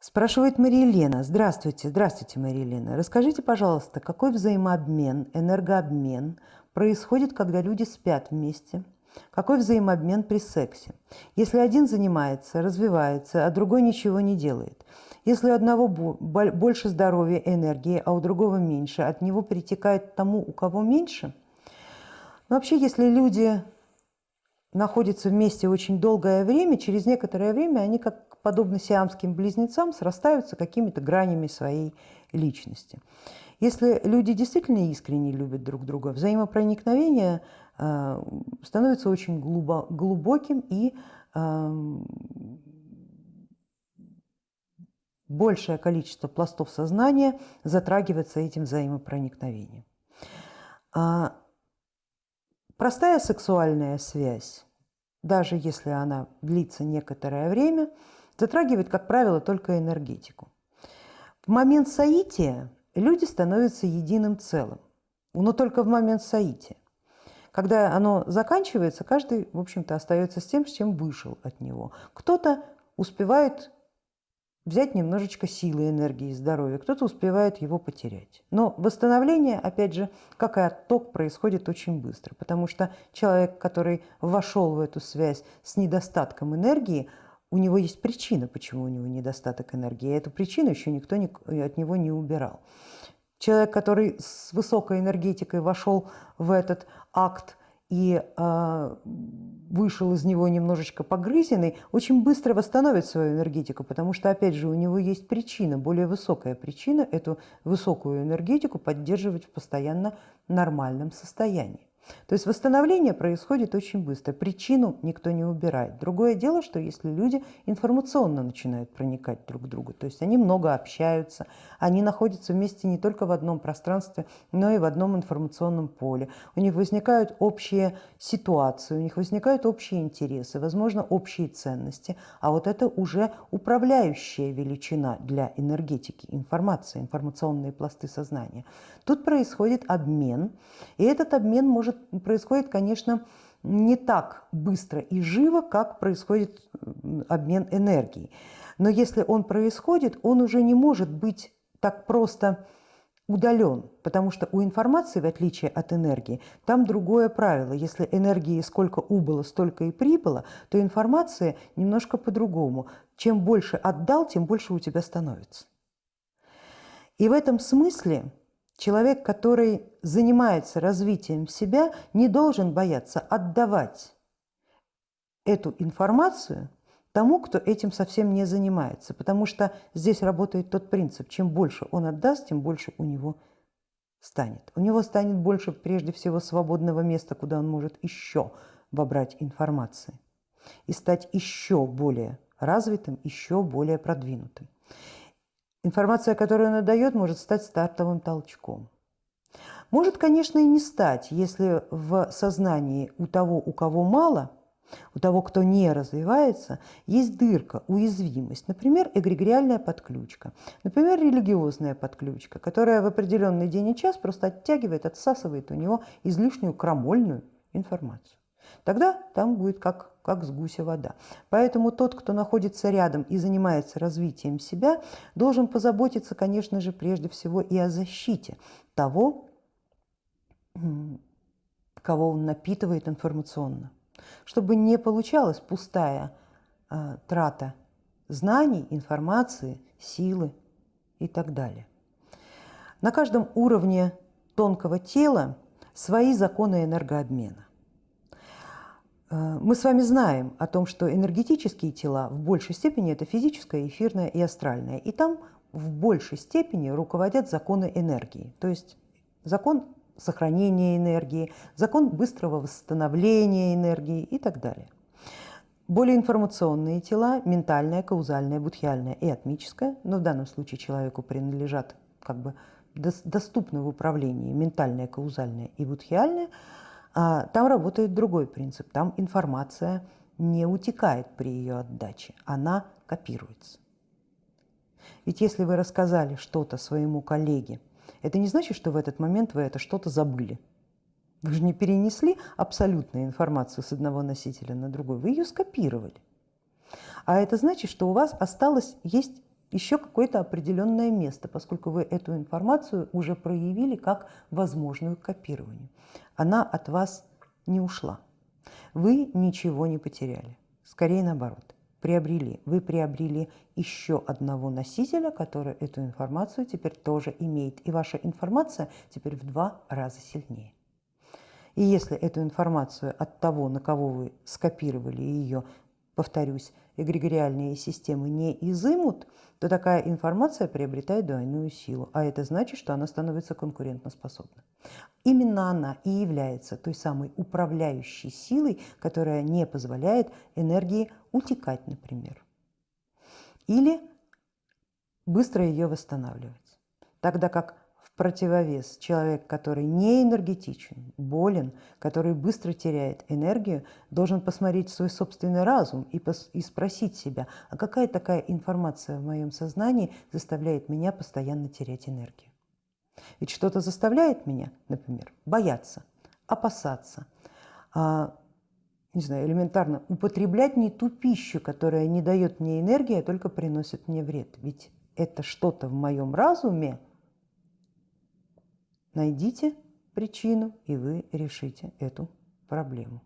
Спрашивает Мария Лена. Здравствуйте, здравствуйте, Мария Лена. Расскажите, пожалуйста, какой взаимообмен, энергообмен происходит, когда люди спят вместе? Какой взаимообмен при сексе? Если один занимается, развивается, а другой ничего не делает. Если у одного больше здоровья, энергии, а у другого меньше, от него перетекает тому, у кого меньше. Но вообще, если люди находятся вместе очень долгое время, через некоторое время они как подобно сиамским близнецам, срастаются какими-то гранями своей личности. Если люди действительно искренне любят друг друга, взаимопроникновение э, становится очень глубоким и э, большее количество пластов сознания затрагивается этим взаимопроникновением. А простая сексуальная связь, даже если она длится некоторое время, затрагивает, как правило, только энергетику. В момент соития люди становятся единым целым, но только в момент соития. Когда оно заканчивается, каждый, в общем-то, остается с тем, с чем вышел от него. Кто-то успевает взять немножечко силы, энергии, здоровья, кто-то успевает его потерять. Но восстановление, опять же, как и отток, происходит очень быстро, потому что человек, который вошел в эту связь с недостатком энергии, у него есть причина, почему у него недостаток энергии. И эту причину еще никто не, от него не убирал. Человек, который с высокой энергетикой вошел в этот акт и э, вышел из него немножечко погрызенный, очень быстро восстановит свою энергетику, потому что, опять же, у него есть причина, более высокая причина, эту высокую энергетику поддерживать в постоянно нормальном состоянии. То есть восстановление происходит очень быстро, причину никто не убирает. Другое дело, что если люди информационно начинают проникать друг к другу, то есть они много общаются, они находятся вместе не только в одном пространстве, но и в одном информационном поле, у них возникают общие ситуации, у них возникают общие интересы, возможно, общие ценности, а вот это уже управляющая величина для энергетики, информации, информационные пласты сознания. Тут происходит обмен, и этот обмен может происходит, конечно, не так быстро и живо, как происходит обмен энергией. Но если он происходит, он уже не может быть так просто удален, потому что у информации, в отличие от энергии, там другое правило. Если энергии сколько убыло, столько и прибыло, то информация немножко по-другому. Чем больше отдал, тем больше у тебя становится. И в этом смысле Человек, который занимается развитием себя, не должен бояться отдавать эту информацию тому, кто этим совсем не занимается. Потому что здесь работает тот принцип, чем больше он отдаст, тем больше у него станет. У него станет больше прежде всего свободного места, куда он может еще вобрать информации и стать еще более развитым, еще более продвинутым. Информация, которую она дает, может стать стартовым толчком. Может, конечно, и не стать, если в сознании у того, у кого мало, у того, кто не развивается, есть дырка, уязвимость, например, эгрегориальная подключка, например, религиозная подключка, которая в определенный день и час просто оттягивает, отсасывает у него излишнюю крамольную информацию. Тогда там будет как как с гуся вода. Поэтому тот, кто находится рядом и занимается развитием себя, должен позаботиться, конечно же, прежде всего и о защите того, кого он напитывает информационно, чтобы не получалась пустая э, трата знаний, информации, силы и так далее. На каждом уровне тонкого тела свои законы энергообмена. Э, мы с вами знаем о том, что энергетические тела в большей степени это физическое, эфирное и астральное. И там в большей степени руководят законы энергии. То есть закон сохранения энергии, закон быстрого восстановления энергии и так далее. Более информационные тела, ментальное, каузальное, будхиальное и атмическое, но в данном случае человеку принадлежат как бы доступны в управлении ментальное, каузальное и будхиальное – там работает другой принцип. Там информация не утекает при ее отдаче, она копируется. Ведь если вы рассказали что-то своему коллеге, это не значит, что в этот момент вы это что-то забыли. Вы же не перенесли абсолютную информацию с одного носителя на другой, вы ее скопировали. А это значит, что у вас осталось, есть еще какое-то определенное место, поскольку вы эту информацию уже проявили как возможную к копированию. Она от вас не ушла. Вы ничего не потеряли. Скорее наоборот, приобрели. Вы приобрели еще одного носителя, который эту информацию теперь тоже имеет. И ваша информация теперь в два раза сильнее. И если эту информацию от того, на кого вы скопировали ее, повторюсь, эгрегориальные системы не изымут, то такая информация приобретает двойную силу, а это значит, что она становится конкурентоспособной. Именно она и является той самой управляющей силой, которая не позволяет энергии утекать, например, или быстро ее восстанавливать. Тогда как противовес человек, который не энергетичен, болен, который быстро теряет энергию, должен посмотреть свой собственный разум и, и спросить себя, а какая такая информация в моем сознании заставляет меня постоянно терять энергию. Ведь что-то заставляет меня, например, бояться, опасаться, а, не знаю, элементарно употреблять не ту пищу, которая не дает мне энергии, а только приносит мне вред. Ведь это что-то в моем разуме, Найдите причину, и вы решите эту проблему.